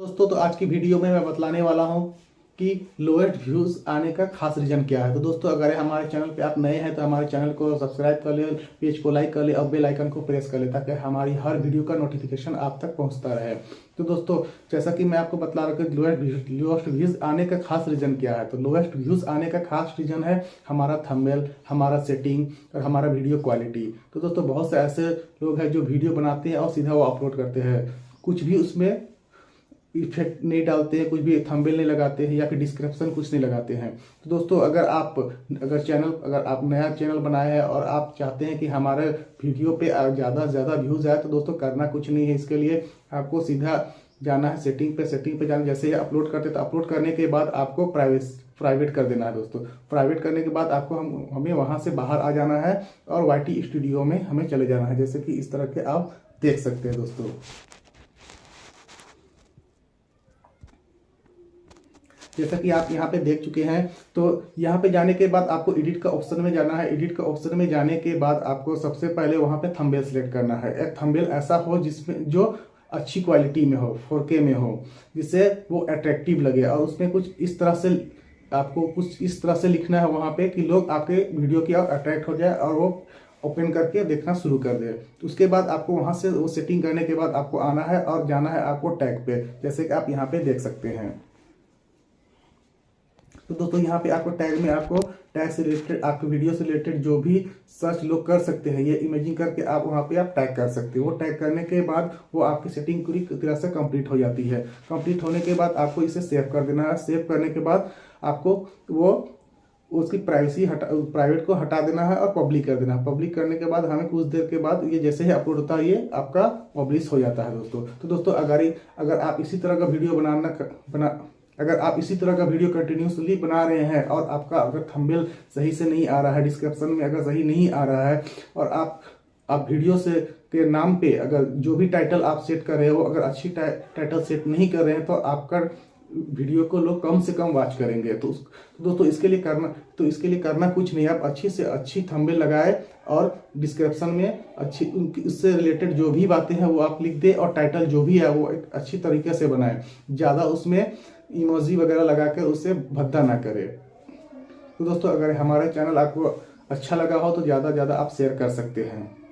दोस्तों तो आज की वीडियो में मैं बतलाने वाला हूँ कि लोएस्ट व्यूज़ आने का खास रीजन क्या है। तो दोस्तों, अगर हमारे चैनल पे आप नए हैं तो हमारे चैनल को सब्सक्राइब कर ले पेज को लाइक कर ले और बेल आइकन को प्रेस कर ले ताकि हमारी हर वीडियो का नोटिफिकेशन आप तक पहुँचता रहे। तो दोस्तों, जैसा कि मैं आपको बतला रहा हूँ लोएस्ट लोएस्ट व्यूज़ आने का खास रीजन क्या है। तो लोएस्ट व्यूज़ आने का खास रीजन है हमारा थंबनेल हमारा सेटिंग और हमारा वीडियो क्वालिटी तो दोस्तों, बहुत से ऐसे लोग हैं जो वीडियो बनाते हैं और सीधा वो अपलोड करते हैं। कुछ भी उसमें इफ़ेक्ट नहीं डालते हैं, कुछ भी थंबनेल नहीं लगाते हैं या फिर डिस्क्रिप्शन कुछ नहीं लगाते हैं। तो दोस्तों, अगर आप, अगर चैनल, अगर आप नया चैनल बनाए हैं और आप चाहते हैं कि हमारे वीडियो पे ज़्यादा से ज़्यादा व्यूज़ आए तो दोस्तों करना कुछ नहीं है इसके लिए। आपको सीधा जाना है सेटिंग पे सेटिंग पे जाना, जैसे अपलोड करते तो अपलोड करने के बाद आपको प्राइवेट प्राइवेट कर देना है दोस्तों। प्राइवेट करने के बाद आपको हम, हमें वहाँ से बाहर आ जाना है और YT स्टूडियो में हमें चले जाना है, जैसे कि इस तरह के आप देख सकते हैं दोस्तों। जैसा कि आप यहाँ पे देख चुके हैं तो यहाँ पे जाने के बाद आपको एडिट का ऑप्शन में जाना है। एडिट का ऑप्शन में जाने के बाद आपको सबसे पहले वहाँ पे थंबेल सेलेक्ट करना है। एक थंबेल ऐसा हो जिसमें जो अच्छी क्वालिटी में हो फोर में हो, जिससे वो अट्रैक्टिव लगे। और उसमें कुछ इस तरह से आपको कुछ इस तरह से लिखना है वहाँ पे कि लोग आपके वीडियो की ओर अट्रैक्ट हो जाए और वो ओपन करके देखना शुरू कर दे। उसके बाद आपको वहाँ से वो सेटिंग करने के बाद आपको आना है और जाना है आपको टैग पे, जैसे कि आप यहाँ पे देख सकते हैं। तो दोस्तों, यहाँ पे आपको टैग में आपको टैग से रिलेटेड आपके वीडियो से रिलेटेड जो भी सर्च लोग कर सकते हैं, ये इमेजिंग करके आप वहाँ पे आप टैग कर सकते हो। वो टैग करने के बाद वो आपकी सेटिंग पूरी तरह से कंप्लीट हो जाती है। कंप्लीट होने के बाद आपको इसे सेव कर देना है। सेव करने के बाद आपको वो उसकी प्राइवेसी हटा प्राइवेट को हटा देना है और पब्लिक कर देना है। पब्लिक करने के बाद हमें कुछ देर के बाद ये जैसे ही अपलोड होता है, ये आपका पब्लिश हो जाता है दोस्तों। तो दोस्तों, अगर अगर आप इसी तरह का वीडियो बनाना बना अगर आप इसी तरह का वीडियो कंटिन्यूसली बना रहे हैं और आपका अगर थंबनेल सही से नहीं आ रहा है डिस्क्रिप्शन में अगर सही नहीं आ रहा है और आप आप वीडियो से, के नाम पे अगर जो भी टाइटल आप सेट कर रहे हो, अगर अच्छी टाइटल सेट नहीं कर रहे हैं तो आपका वीडियो को लोग कम से कम वॉच करेंगे। तो, तो दोस्तों इसके लिए करना तो इसके लिए करना कुछ नहीं। आप अच्छी से अच्छी थंबनेल लगाए और डिस्क्रिप्शन में अच्छी उससे रिलेटेड जो भी बातें हैं वो आप लिख दें और टाइटल जो भी है वो एक अच्छी तरीके से बनाए। ज़्यादा उसमें इमोजी वगैरह लगा कर उसे भद्दा ना करें। तो दोस्तों अगर हमारा चैनल आपको अच्छा लगा हो तो ज़्यादा ज़्यादा आप शेयर कर सकते हैं।